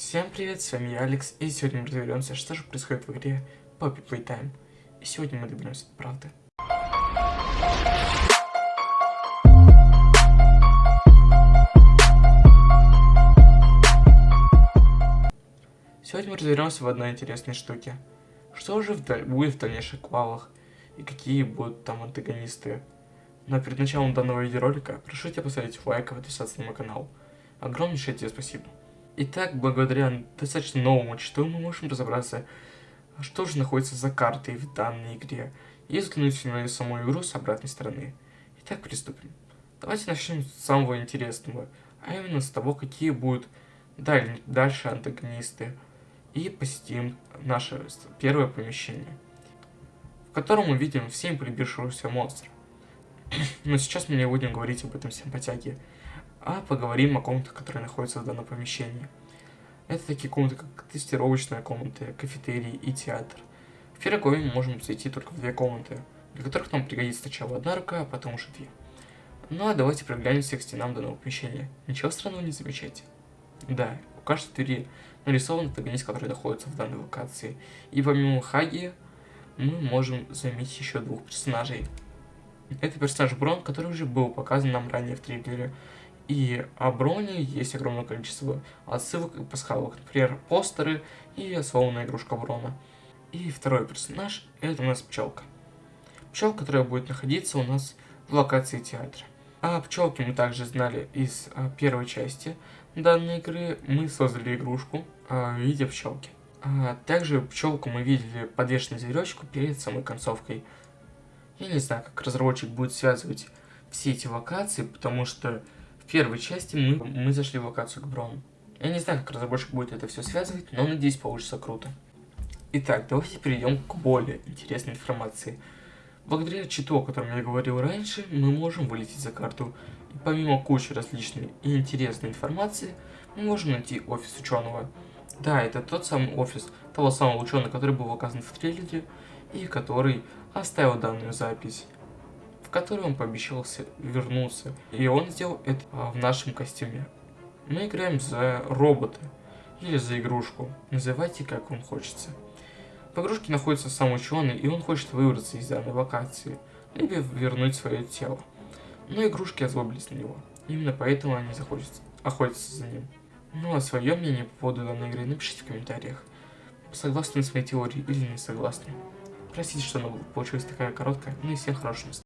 Всем привет, с вами я, Алекс, и сегодня мы разберемся, что же происходит в игре Poppy Playtime. И сегодня мы доберемся до правды. Сегодня мы разберемся в одной интересной штуке. Что же вдаль... будет в дальнейших квалах, и какие будут там антагонисты. Но перед началом данного видеоролика, прошу тебя поставить лайк и подписаться на мой канал. Огромнейшее тебе спасибо. Итак, благодаря достаточно новому читу мы можем разобраться, что же находится за картой в данной игре, и взглянуть на саму игру с обратной стороны. Итак, приступим. Давайте начнем с самого интересного, а именно с того, какие будут даль дальше антагонисты, и посетим наше первое помещение, в котором мы видим всем полюбившегося монстра. Но сейчас мы не будем говорить об этом симпатяге, а поговорим о комнатах, которые находятся в данном помещении. Это такие комнаты, как тестировочная комната, кафетерий и театр. В Пирогове мы можем зайти только в две комнаты, для которых нам пригодится сначала одна рука, а потом уже две. Ну а давайте проглянемся к стенам данного помещения. Ничего странного не замечайте. Да, у каждой двери нарисован антагонист, который находится в данной локации. И помимо Хаги, мы можем заметить еще двух персонажей. Это персонаж Брон, который уже был показан нам ранее в трейлере, и о Броне есть огромное количество отсылок и пасхалок. Например, постеры и сломанная игрушка Брона. И второй персонаж, это у нас пчелка. Пчелка, которая будет находиться у нас в локации театра. А пчелки мы также знали из а, первой части данной игры. Мы создали игрушку а, в виде пчелки. А, также пчелку мы видели подвешенную зверечку перед самой концовкой. Я не знаю, как разработчик будет связывать все эти локации, потому что в первой части мы, мы зашли в локацию к Брону. Я не знаю, как разработчик будет это все связывать, но надеюсь, получится круто. Итак, давайте перейдем к более интересной информации. Благодаря читу, о котором я говорил раньше, мы можем вылететь за карту. И помимо кучи различной и интересной информации, мы можем найти офис ученого. Да, это тот самый офис того самого ученого, который был указан в трейлере, и который оставил данную запись в который он пообещал вернуться. И он сделал это а, в нашем костюме. Мы играем за робота или за игрушку. Называйте как вам хочется. В игрушке находится сам ученый, и он хочет выбраться из данной локации, либо вернуть свое тело. Но игрушки озлобились на него. Именно поэтому они захочут охотиться за ним. Ну а свое мнение по поводу данной игры напишите в комментариях. Согласны с моей теорией или не согласны. Простите, что получилась такая короткая, ну и всем хорошего настроения.